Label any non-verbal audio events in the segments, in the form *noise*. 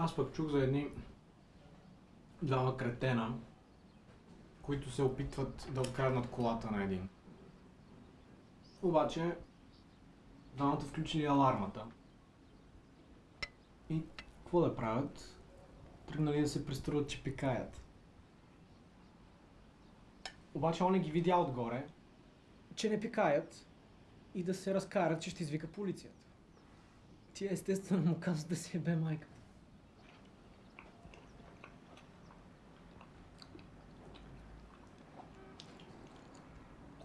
Аз пък чух за едни двама кретена, които се опитват да откраднат колата на един. Обаче, двамата включили алармата. И какво да правят? Тръгнали да се преструват, че пикаят. Обаче он ги видя отгоре, че не пикаят и да се разкарат, че ще извика полицията. Тия естествено му казват да си ебе майката.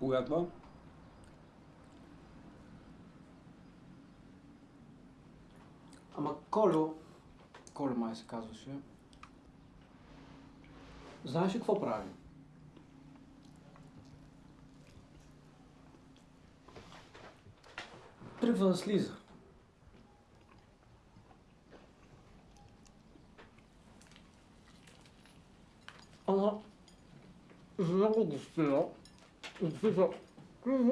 Кога това? Ама Колю, Колю май се казваше, знаеш ли какво прави? Тръгва да слиза. Ама, много го спира. И слиза, какво се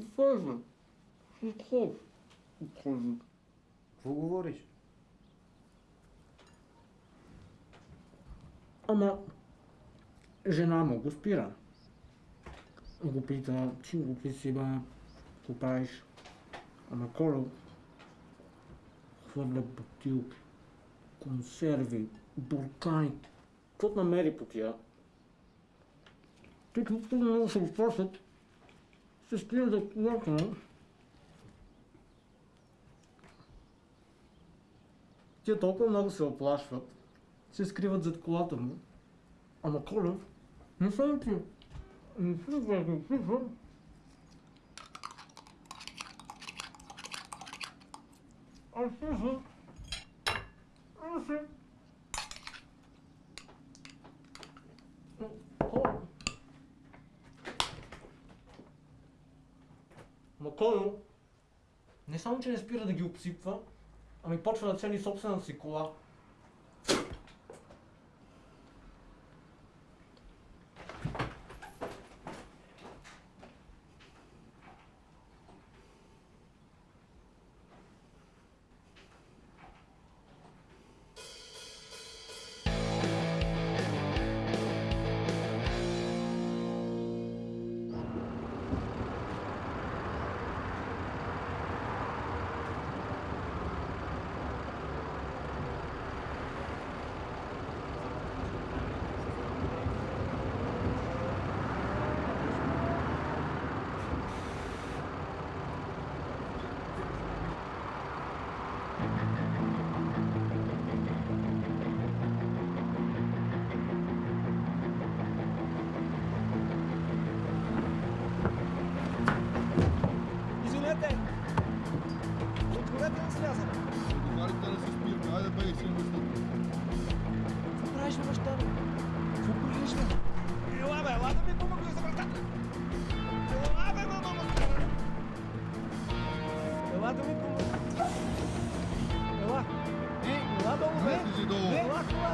какво е? Какво? Какво говориш? Ама, жена му го спира. Го пита, ти го си бе, правиш? Ама Коло хвърля бутилки, консерви, буркани, какво намери по тия. Те много се опасят, се скрият за колата му. Тия толкова много се оплашват, се скриват зад колата му. Ама Колев, не съм ти. Не не слиза. Аз слиза. Аз слиза. Маконо, не само, че не спира да ги обсипва, ами почва да цени собствената си кола.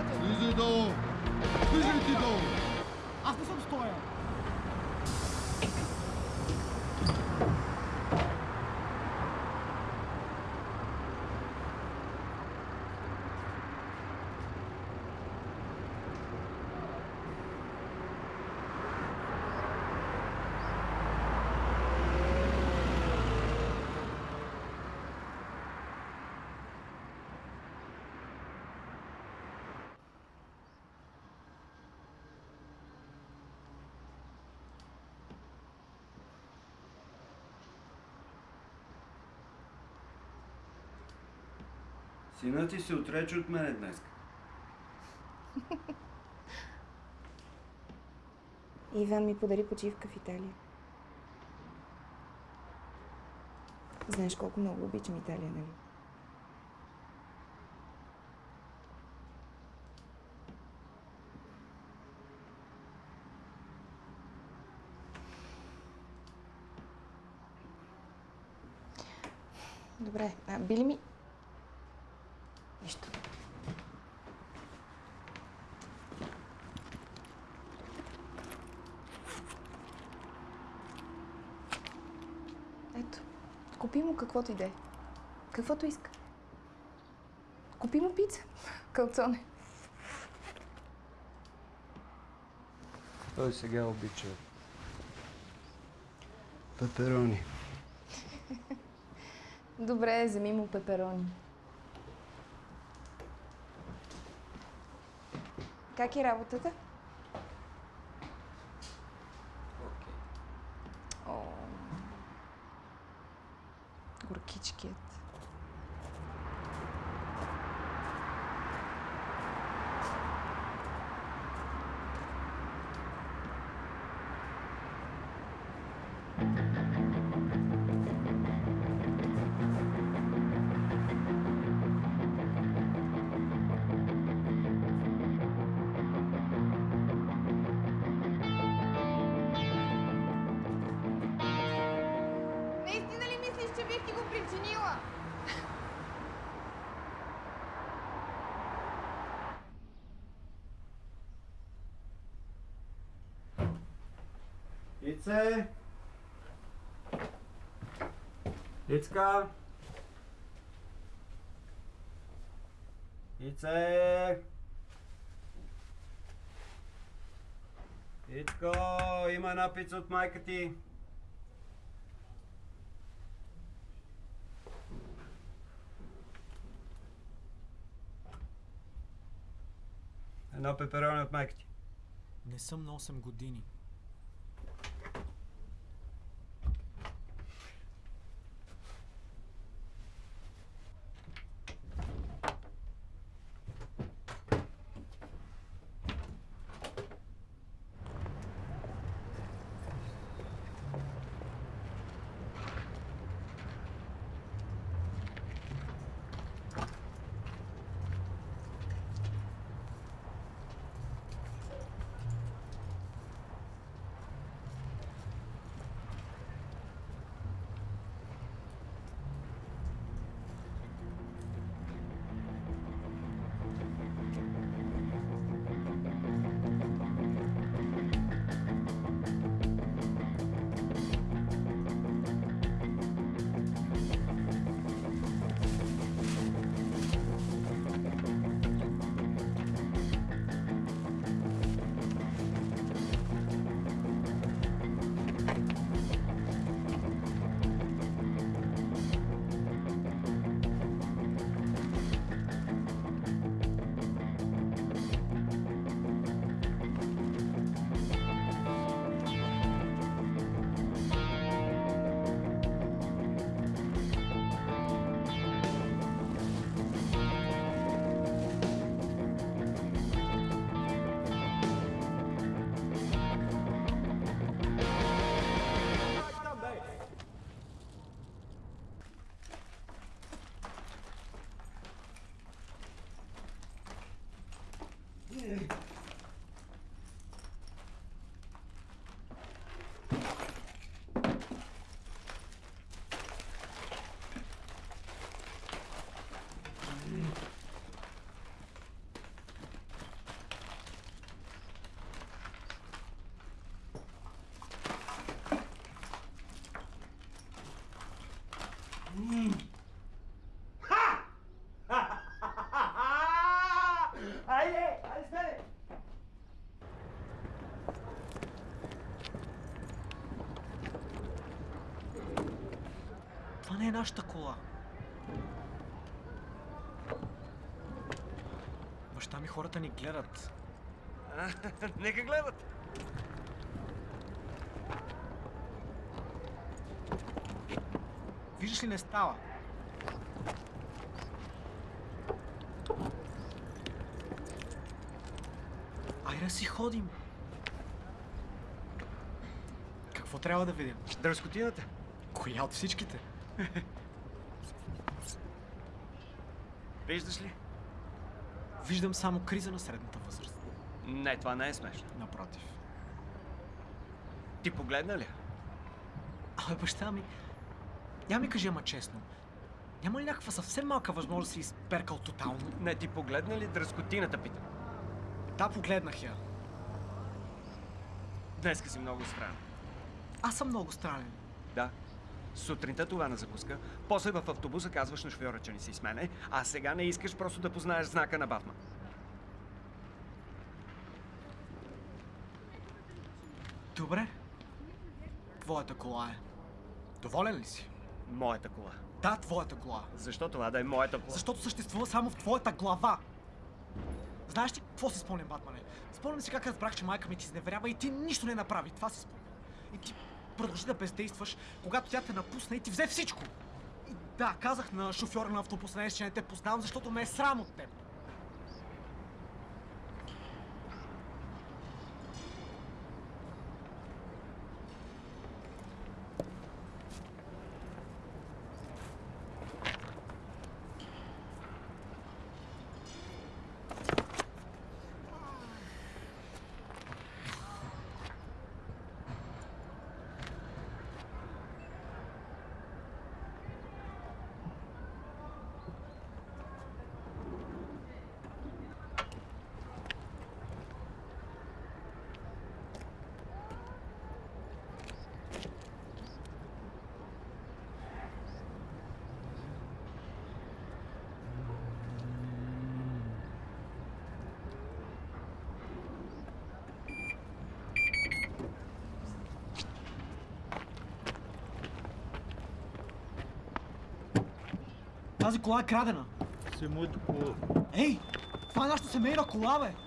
Бе, ела колата! Слизай долу! Слизай ти долу! Аз не съм стоя! Синът ти се отрече от мене днес. *laughs* Иван ми подари почивка в Италия. Знаеш колко много обичам Италия, нали? Добре, а би ми... Нищо. Ето, купи му каквото иде. Каквото иска. Купи му пица. *laughs* Калцоне. Той сега обича пеперони. *laughs* Добре, вземи му пеперони. Как е работата? Причинила? Ице! Ицка! Ице! Ицко, има една пица от майка ти. Едно пеперони от майка ти. Не съм на 8 години. Стане! Това не е нашата кола. Баща ми хората ни гледат. Нека гледат. Виждаш ли, не става. Айде си ходим. Какво трябва да видим? Дръскотината. Коя от всичките? *laughs* Виждаш ли? Виждам само криза на средната възраст. Не, това не е смешно. Напротив. Ти погледна ли? Абе, баща ми, я ми кажи, ама честно. Няма ли някаква съвсем малка възможност да си изперкал тотално? Не, ти погледна ли дръскотината, питам. Да, погледнах я. Днеска си много странен. Аз съм много странен. Да. Сутринта това на закуска, после в автобуса казваш на шофьора, че не си с мене, а сега не искаш просто да познаеш знака на Батман. Добре. Твоята кола е. Доволен ли си? Моята кола. Да, твоята кола. Защо това да е моята кола? Защото съществува само в твоята глава. Знаеш ли какво си спомням, Батмане? Спомням си как разбрах, че майка ми ти изневерява и ти нищо не направи. Това си спомням. И ти продължи да бездействаш, когато тя те напусна и ти взе всичко. И да, казах на шофьора на автобуса че не те познавам, защото ме е срам от теб. Тази кола е крадена. Си моето кола. Ей! Това е нашата семейна кола, бе!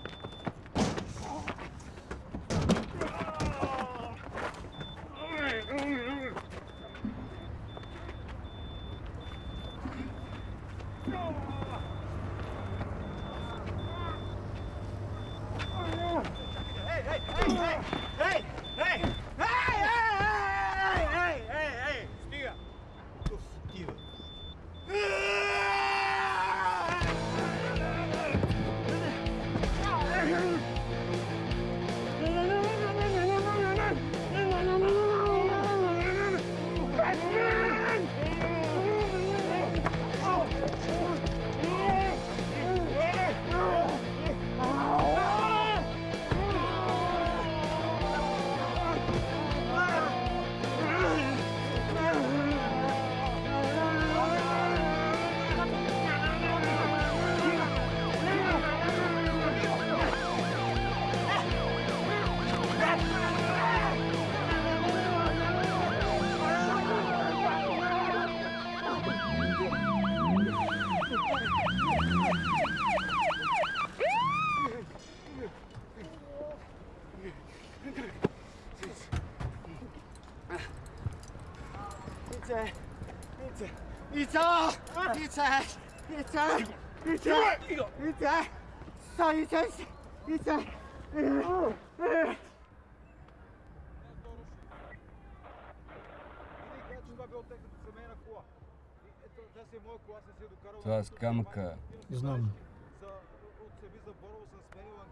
Това с камъка Знам.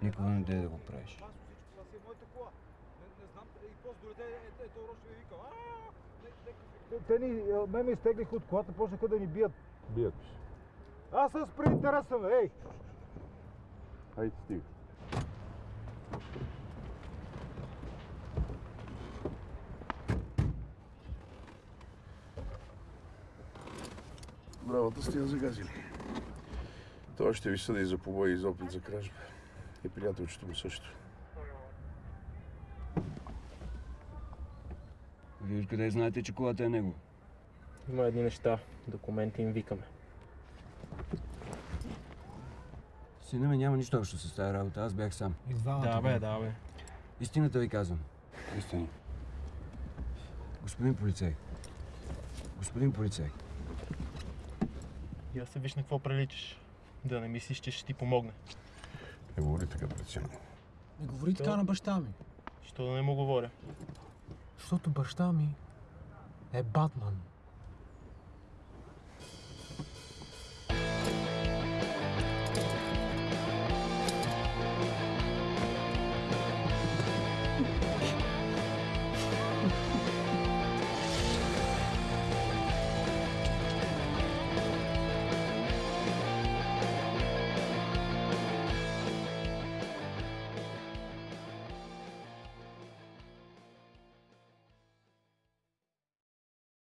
никога не дай да го правиш. Те ни, ме ме изтеглиха от колата, почнаха да ни бият. Бият. Аз съм спри интереса, бе, ей! Хайде, стига. Бравата сте я загазили. Той ще ви съди за побой и за опит за кражба. И приятелчето му също. Вие откъде знаете, че колата е него? Има едни неща. Документи им викаме. Сина ми няма нищо общо с тази работа. Аз бях сам. И двамата. Да, бе, да, бе. Истината ви казвам. Истини. Господин полицай. Господин полицай. И да се виж на какво приличаш. Да не мислиш, че ще ти помогне. Не говори така пред сина. Не говори така на баща ми. Що да не му говоря? Защото баща ми е Батман.